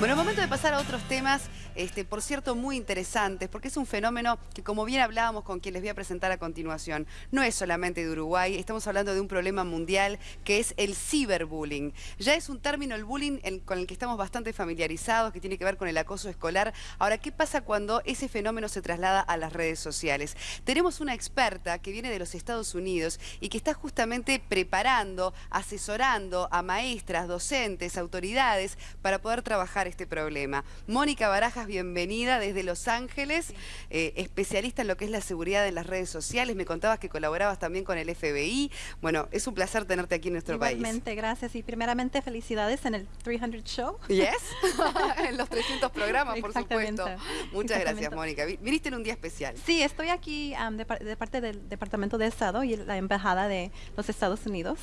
Bueno, momento de pasar a otros temas, este, por cierto, muy interesantes, porque es un fenómeno que, como bien hablábamos con quien les voy a presentar a continuación, no es solamente de Uruguay, estamos hablando de un problema mundial que es el ciberbullying. Ya es un término, el bullying, con el que estamos bastante familiarizados, que tiene que ver con el acoso escolar. Ahora, ¿qué pasa cuando ese fenómeno se traslada a las redes sociales? Tenemos una experta que viene de los Estados Unidos y que está justamente preparando, asesorando a maestras, docentes, autoridades para poder trabajar este problema. Mónica Barajas, bienvenida desde Los Ángeles, eh, especialista en lo que es la seguridad en las redes sociales. Me contabas que colaborabas también con el FBI. Bueno, es un placer tenerte aquí en nuestro país. Igualmente, gracias. Y primeramente, felicidades en el 300 Show. Yes, en los 300 programas, por supuesto. Muchas gracias, Mónica. Viniste en un día especial. Sí, estoy aquí de, parte del Departamento de Estado y la Embajada de los Estados Unidos.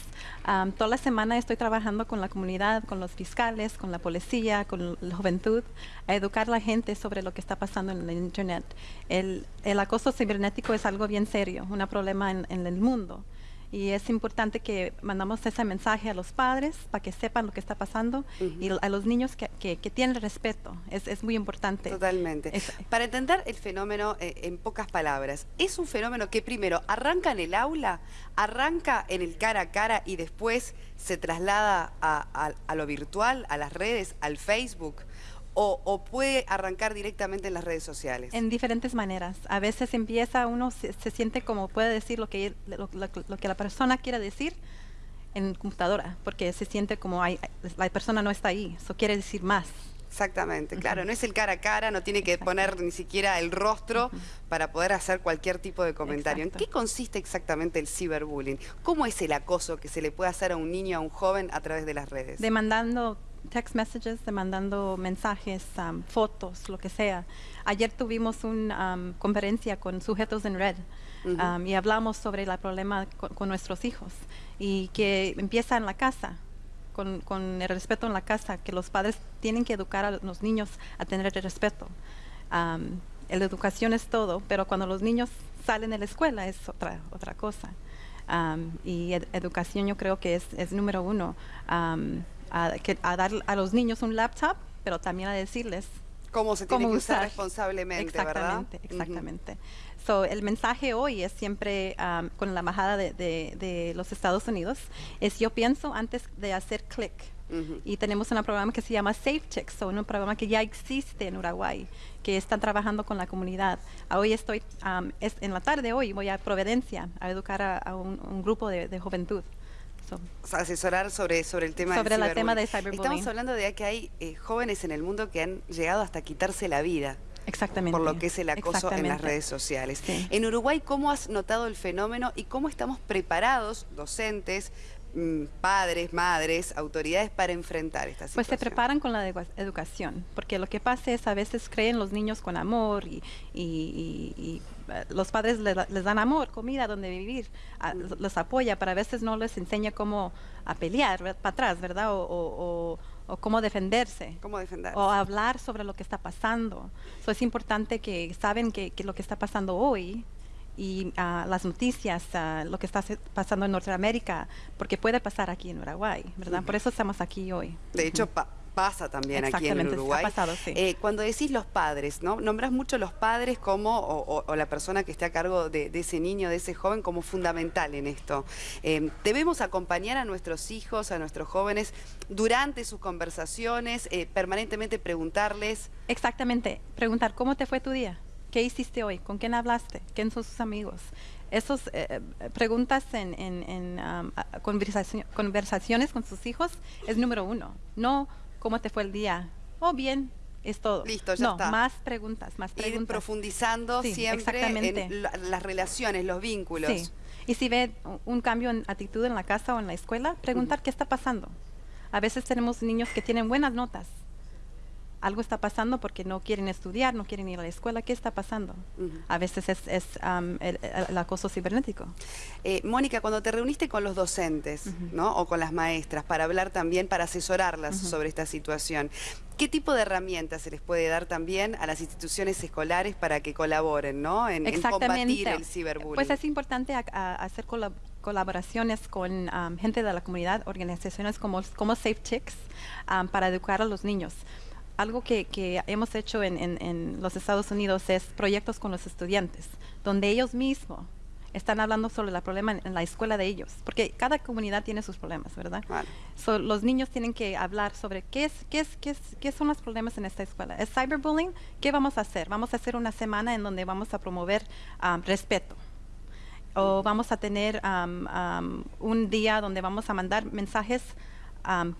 toda la semana estoy trabajando con la comunidad, con los fiscales, con la policía, con la juventud, a educar a la gente sobre lo que está pasando en el Internet. El, el acoso cibernético es algo bien serio, un problema en, en, el mundo. Y es importante que mandamos ese mensaje a los padres para que sepan lo que está pasando y a los niños que, que, tienen respeto. Es, es, muy importante. Totalmente. para entender el fenómeno eh, en pocas palabras, es un fenómeno que primero arranca en el aula, arranca en el cara a cara y después se traslada a, a lo virtual, a las redes, al Facebook o, puede arrancar directamente en las redes sociales? En diferentes maneras. A veces empieza, uno se, siente como puede decir lo que, lo, que la persona quiere decir en computadora, porque se siente como hay, la persona no está ahí, eso quiere decir más. Exactamente, claro, no es el cara a cara, no tiene que poner ni siquiera el rostro para poder hacer cualquier tipo de comentario. ¿En qué consiste exactamente el ciberbullying? ¿Cómo es el acoso que se le puede hacer a un niño, a un joven a través de las redes? Demandando text messages, mandando mensajes, um, fotos, lo que sea. Ayer tuvimos una um, conferencia con sujetos en red um, y hablamos sobre el problema con, nuestros hijos y que empieza en la casa. Con, con, el respeto en la casa, que los padres tienen que educar a los niños a tener el respeto. la educación es todo, pero cuando los niños salen de la escuela es otra, otra cosa. y educación yo creo que es, es número uno a, dar a los niños un laptop, pero también a decirles cómo se tiene que usar, responsablemente, exactamente, Exactamente. so, el mensaje hoy es siempre um, con la embajada de, de, los Estados Unidos, es yo pienso antes de hacer clic. Y tenemos un programa que se llama Safe Checks, un programa que ya existe en Uruguay, que están trabajando con la comunidad. Hoy estoy, um, es, en la tarde hoy voy a Providencia a educar a, un, grupo de, de juventud asesorar sobre, sobre el tema sobre el tema de cyberbullying. Estamos hablando de que hay eh, jóvenes en el mundo que han llegado hasta quitarse la vida. Exactamente. Por lo que es el acoso en las redes sociales. En Uruguay, ¿cómo has notado el fenómeno y cómo estamos preparados, docentes, padres, madres, autoridades para enfrentar esta situación? Pues se preparan con la educación, porque lo que pasa es a veces creen los niños con amor y, y los padres les, dan amor, comida donde vivir, los apoya, pero a veces no les enseña cómo a pelear para atrás, ¿verdad? O, cómo defenderse. ¿Cómo defender? O hablar sobre lo que está pasando. So, es importante que saben que, lo que está pasando hoy y ah, las noticias, ah, lo que está pasando en Norteamérica, porque puede pasar aquí en Uruguay, ¿verdad? Por eso estamos aquí hoy. De hecho, pasa también aquí en Uruguay. Eh, cuando decís los padres, ¿no? Nombras mucho los padres como, o, la persona que esté a cargo de, ese niño, de ese joven, como fundamental en esto. Eh, debemos acompañar a nuestros hijos, a nuestros jóvenes, durante sus conversaciones, eh, permanentemente preguntarles. Exactamente, preguntar, ¿cómo te fue tu día? ¿Qué hiciste hoy? ¿Con quién hablaste? ¿Quién son sus amigos? Esas preguntas en, en, um, conversaciones con sus hijos es número uno. No ¿Cómo te fue el día? Oh, bien, es todo. Listo, ya no, más preguntas, más preguntas. Ir profundizando siempre en las relaciones, los vínculos. Sí. Y si ve un cambio en actitud en la casa o en la escuela, preguntar qué está pasando. A veces tenemos niños que tienen buenas notas, algo está pasando porque no quieren estudiar, no quieren ir a la escuela. ¿Qué está pasando? A veces es, el, acoso cibernético. Eh, Mónica, cuando te reuniste con los docentes ¿no? o con las maestras para hablar también, para asesorarlas sobre esta situación, ¿qué tipo de herramientas se les puede dar también a las instituciones escolares para que colaboren ¿no? en, combatir el ciberbullying? Pues es importante hacer colaboraciones con gente de la comunidad, organizaciones como, como Safe Chicks, para educar a los niños algo que, que hemos hecho en, en- en los Estados Unidos es proyectos con los estudiantes, donde ellos mismos están hablando sobre el problema en, en la escuela de ellos, porque cada comunidad tiene sus problemas, ¿verdad? Claro. So, los niños tienen que hablar sobre qué, es, qué, es, qué, es, qué son los problemas en esta escuela. ¿Es cyberbullying? ¿Qué vamos a hacer? Vamos a hacer una semana en donde vamos a promover um, respeto. O vamos a tener um, um, un día donde vamos a mandar mensajes um,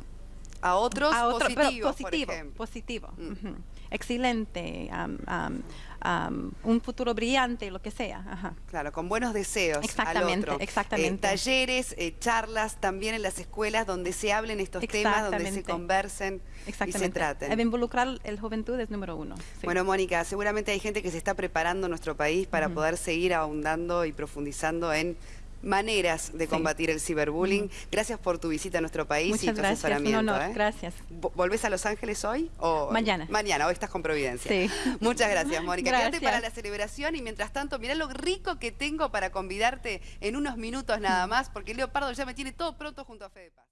A otros a otro, positivos, positivo, por ejemplo. positivo. Mm. Excelente, um, um, um, un futuro brillante, lo que sea. Ajá. Claro, con buenos deseos Exactamente, al otro. exactamente. Eh, talleres, eh, charlas también en las escuelas donde se hablen estos temas, donde se conversen y se traten. El involucrar el juventud es número uno. sí. Bueno, Mónica, seguramente hay gente que se está preparando en nuestro país para poder seguir ahondando y profundizando en maneras de Sí. combatir el ciberbullying. Gracias por tu visita a nuestro país y tu gracias, un asesoramiento. honor, ¿eh? gracias. Vo- ¿Volvés a Los Ángeles hoy? O Mañana. Mañana, hoy estás con Providencia. Sí. Muchas gracias, Mónica. Quédate Gracias. para la celebración y mientras tanto, mirá lo rico que tengo para convidarte en unos minutos nada más, porque Leopardo ya me tiene todo pronto junto a Fede Paz.